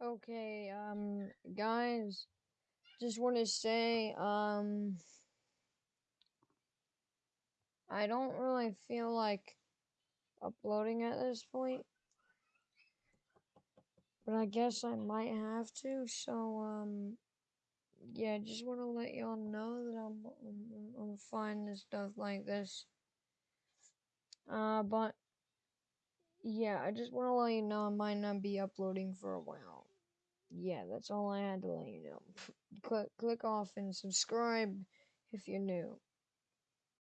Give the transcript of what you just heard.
Okay, um, guys, just want to say, um, I don't really feel like uploading at this point, but I guess I might have to, so, um, yeah, just want to let y'all know that I'm, I'm, I'm fine and stuff like this. Uh, but, yeah, I just want to let you know I might not be uploading for a while. Yeah, that's all I had to let you know. click, click off and subscribe if you're new.